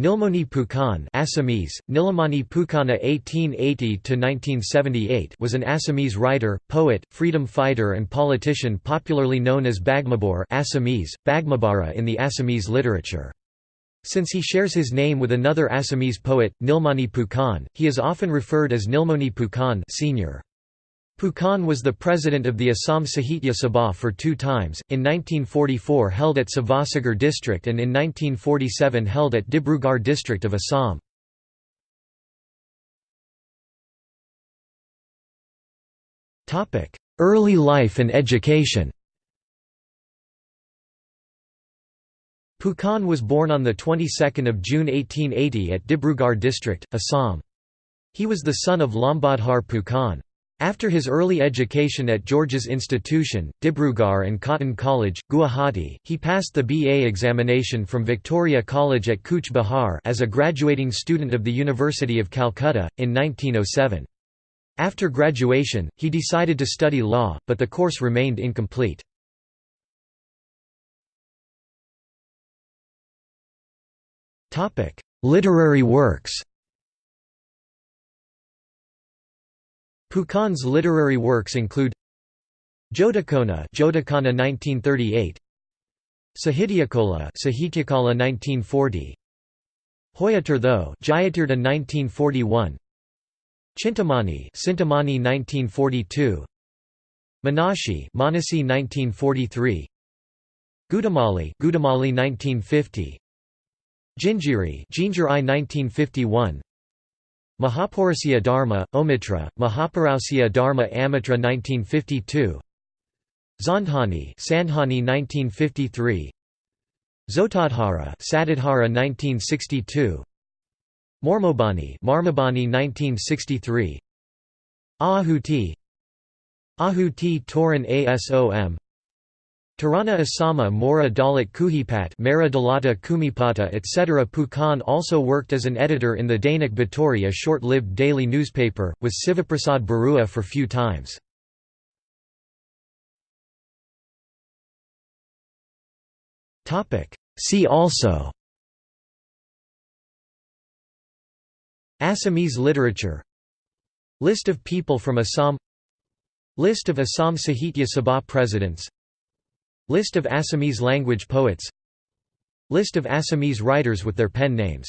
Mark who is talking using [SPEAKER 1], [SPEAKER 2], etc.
[SPEAKER 1] Nilmoni Phukan Assamese, Nilamani Phukana (1880–1978) was an Assamese writer, poet, freedom fighter, and politician, popularly known as Bagmabor (Assamese, Bagmabara in the Assamese literature. Since he shares his name with another Assamese poet, Nilmani Phukan, he is often referred as Nilmoni Phukan Senior. Phukan was the president of the Assam Sahitya Sabha for two times, in 1944 held at Sivasagar district and in 1947 held at Dibrugarh district of Assam. Early life and education Phukan was born on the 22nd of June 1880 at Dibrugarh district, Assam. He was the son of Lambadhar Phukan. After his early education at George's Institution, Dibrugarh and Cotton College, Guwahati, he passed the BA examination from Victoria College at Cooch Behar as a graduating student of the University of Calcutta, in 1907. After graduation, he decided to study law, but the course remained incomplete. Literary works Phukan's literary works include Jodakona Jodakana 1938 Sahityakola Sahityakala 1940 Hoyatirtho Jayatirtha 1941 Chintamani Sintamani 1942 Manashi Manasi 1943 Gudamali Gudamali 1950 Jinjiri Jinjiri 1951 Mahapaurusya Dharma, Omitra, Mahapaurusya Dharma Amitra 1952 Zandhani Sandhani 1953 Zotadhara Satadhara 1962 Mormobani Marmabani 1963 Ahuti Ahuti Toran Asom Tarana Asama Mora Dalit Kuhipat Mara Dalata Kumipata etc. Phukan also worked as an editor in the Dainik Batori a short-lived daily newspaper, with Sivaprasad Barua for few times. See also Assamese literature List of people from Assam List of Assam Sahitya Sabha presidents List of Assamese language poets. List of Assamese writers with their pen names